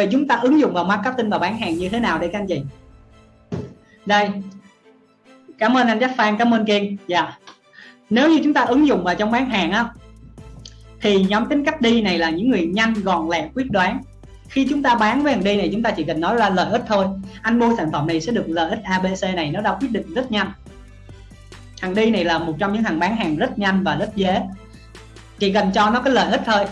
vậy chúng ta ứng dụng vào marketing và bán hàng như thế nào đây các anh chị? Đây. Cảm ơn anh Jack Phan, cảm ơn Kiên. Dạ. Yeah. nếu như chúng ta ứng dụng vào trong bán hàng á, thì nhóm tính cách đi này là những người nhanh, gọn, lẹ, quyết đoán. Khi chúng ta bán với thằng đi này, chúng ta chỉ cần nói ra lợi ích thôi. Anh mua sản phẩm này sẽ được lợi ích abc này, nó đã quyết định rất nhanh. Thằng đi này là một trong những thằng bán hàng rất nhanh và rất dễ. Chỉ cần cho nó cái lợi ích thôi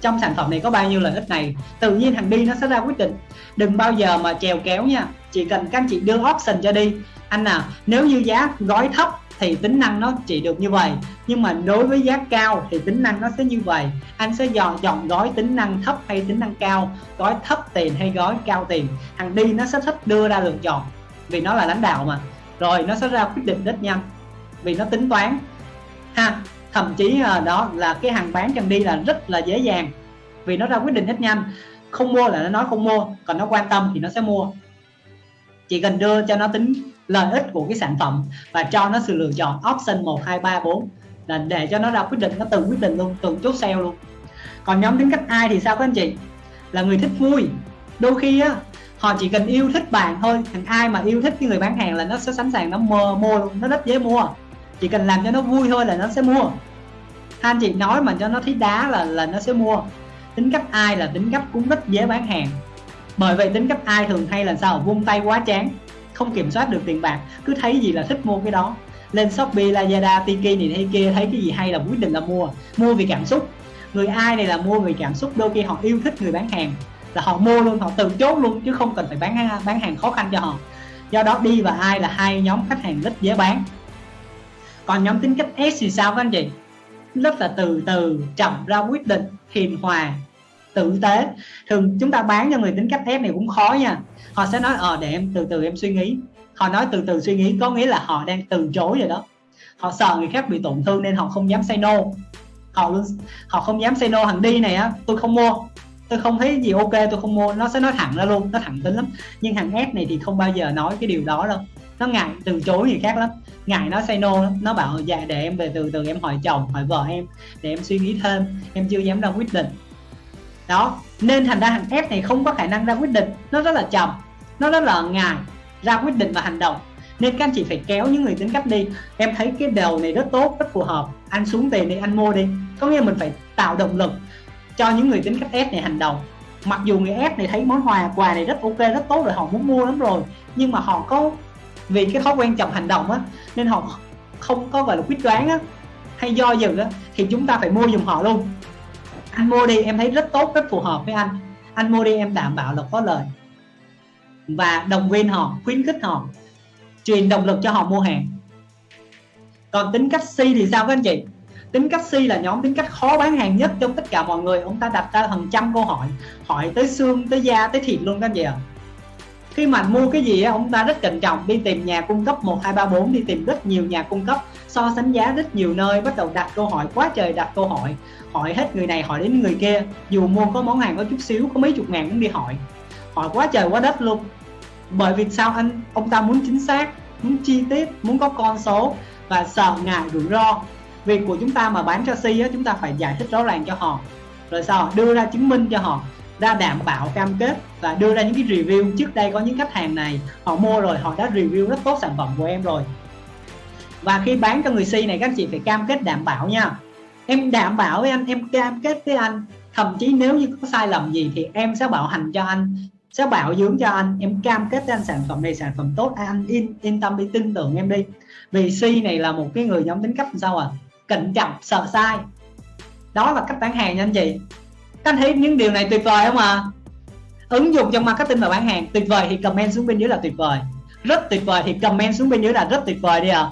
trong sản phẩm này có bao nhiêu lợi ích này. Tự nhiên thằng đi nó sẽ ra quyết định. Đừng bao giờ mà chèo kéo nha. Chỉ cần các anh chị đưa option cho đi. Anh à nếu như giá gói thấp thì tính năng nó chỉ được như vậy. Nhưng mà đối với giá cao thì tính năng nó sẽ như vậy. Anh sẽ dò chọn gói tính năng thấp hay tính năng cao. Gói thấp tiền hay gói cao tiền. Thằng đi nó sẽ thích đưa ra lựa chọn. Vì nó là lãnh đạo mà. Rồi, nó sẽ ra quyết định rất nhanh vì nó tính toán. Ha thậm chí à, đó là cái hàng bán chân đi là rất là dễ dàng. Vì nó ra quyết định rất nhanh. Không mua là nó nói không mua, còn nó quan tâm thì nó sẽ mua. Chỉ cần đưa cho nó tính lợi ích của cái sản phẩm và cho nó sự lựa chọn option 1 2 3 4 là để cho nó ra quyết định, nó tự quyết định luôn, tự chốt sale luôn. Còn nhóm tính cách ai thì sao các anh chị? Là người thích vui. Đôi khi á, họ chỉ cần yêu thích bạn thôi. Thằng ai mà yêu thích cái người bán hàng là nó sẽ sẵn sàng nó mua mua luôn, nó rất dễ mua chỉ cần làm cho nó vui thôi là nó sẽ mua. Anh chị nói mà cho nó thấy đá là là nó sẽ mua. Tính cách ai là tính cách cũng rất dễ bán hàng. Bởi vậy tính cách ai thường hay là sao? Vung tay quá chán, không kiểm soát được tiền bạc, cứ thấy gì là thích mua cái đó. Lên shopee, lazada, tiki này hay kia, thấy cái gì hay là quyết định là mua. Mua vì cảm xúc. Người ai này là mua vì cảm xúc, đôi khi họ yêu thích người bán hàng. Là họ mua luôn, họ từ chốt luôn, chứ không cần phải bán bán hàng khó khăn cho họ. Do đó đi và ai là hai nhóm khách hàng rất dễ bán còn nhóm tính cách S thì sao các anh chị? Rất là từ từ, chậm ra quyết định, hiền hòa, tử tế. Thường chúng ta bán cho người tính cách S này cũng khó nha. Họ sẽ nói ờ để em từ từ em suy nghĩ. Họ nói, từ từ suy nghĩ, có nghĩa là họ đang từ chối rồi đó. Họ sợ người khác bị tổn thương nên họ không dám say no. Họ luôn, họ không dám say no hàng đi này á, tôi không mua tôi không thấy gì ok, tôi không mua. Nó sẽ nói thẳng ra luôn, nó thẳng tính lắm. Nhưng hàng S này thì không bao giờ nói cái điều đó đâu. Nó ngại từ chối người khác lắm. Ngại nó say no nó bảo dạ để em về từ từ, em hỏi chồng, hỏi vợ em, để em suy nghĩ thêm. Em chưa dám ra quyết định. Đó. Nên thành ra hàng f này không có khả năng ra quyết định. Nó rất là chậm nó rất là ngại ra quyết định và hành động. Nên các anh chị phải kéo những người tính cách đi. Em thấy cái đầu này rất tốt, rất phù hợp. Anh xuống tiền đi, anh mua đi. Có nghĩa mình phải tạo động lực cho những người tính cách S này hành động. Mặc dù người S này thấy món quà quà này rất ok, rất tốt rồi, họ muốn mua lắm rồi, nhưng mà họ có, vì cái thói quen chậm hành động á, nên họ không có gọi là quyết đoán á, hay do dự á, thì chúng ta phải mua dùm họ luôn. Anh mua đi, em thấy rất tốt, rất phù hợp với anh. Anh mua đi, em đảm bảo là có lời. Và động viên họ, khuyến khích họ, truyền động lực cho họ mua hàng. Còn tính cách C thì sao các anh chị? Tính cách C là nhóm tính cách khó bán hàng nhất trong tất cả mọi người. Ông ta đặt ra hàng trăm câu hỏi. Hỏi tới xương, tới da, tới thịt luôn các anh chị ạ. Khi mà mua cái gì ông ta rất cẩn trọng. Đi tìm nhà cung cấp 1 2 3 4 đi tìm rất nhiều nhà cung cấp. So sánh giá rất nhiều nơi. Bắt đầu đặt câu hỏi. Quá trời đặt câu hỏi. Hỏi hết người này, hỏi đến người kia. Dù mua có món hàng có chút xíu, có mấy chục ngàn cũng đi hỏi. Hỏi quá trời quá đất luôn. Bởi vì sao anh? Ông ta muốn chính xác, muốn chi tiết, muốn có con số và sợ ngại rủi ro việc của chúng ta mà bán cho si á, chúng ta phải giải thích rõ ràng cho họ. Rồi sau, đưa ra chứng minh cho họ, ra đảm bảo cam kết và đưa ra những cái review. Trước đây có những khách hàng này, họ mua rồi, họ đã review rất tốt sản phẩm của em rồi. Và khi bán cho người si này, các anh chị phải cam kết đảm bảo nha. Em đảm bảo với anh, em cam kết với anh. Thậm chí nếu như có sai lầm gì thì em sẽ bảo hành cho anh, sẽ bảo dưỡng cho anh. Em cam kết với anh sản phẩm này, sản phẩm tốt. Anh yên yên tâm đi, tin tưởng em đi. Vì si này là một cái người nhóm tính cách sao à? Cẩn trọng, sợ sai đó là cách bán hàng nha anh chị các anh thấy những điều này tuyệt vời không ạ à? ứng dụng trong marketing và bán hàng tuyệt vời thì comment xuống bên dưới là tuyệt vời rất tuyệt vời thì comment xuống bên dưới là rất tuyệt vời đi ạ à.